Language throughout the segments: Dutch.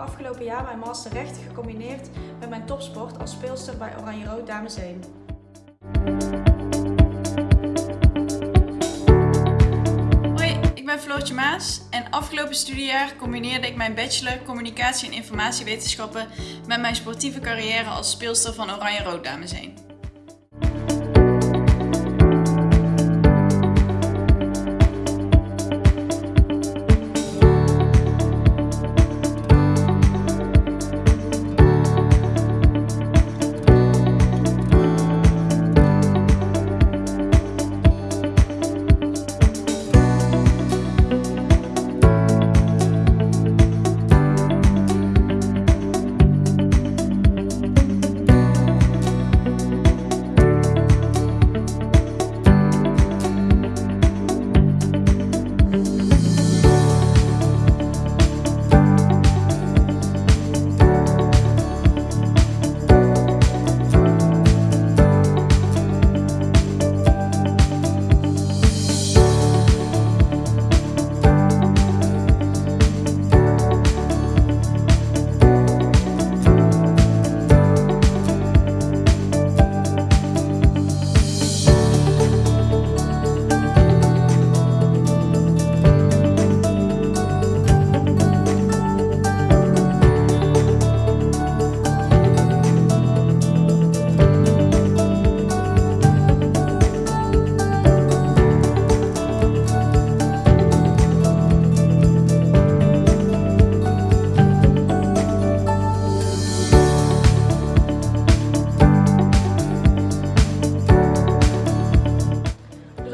afgelopen jaar mijn master rechten gecombineerd met mijn topsport als speelster bij Oranje Rood Dames 1. Hoi, ik ben Floortje Maas en afgelopen studiejaar combineerde ik mijn bachelor Communicatie en Informatiewetenschappen met mijn sportieve carrière als speelster van Oranje Rood Dames 1.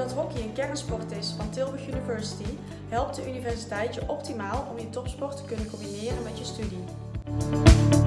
Doordat hockey een kernsport is van Tilburg University, helpt de universiteit je optimaal om je topsport te kunnen combineren met je studie.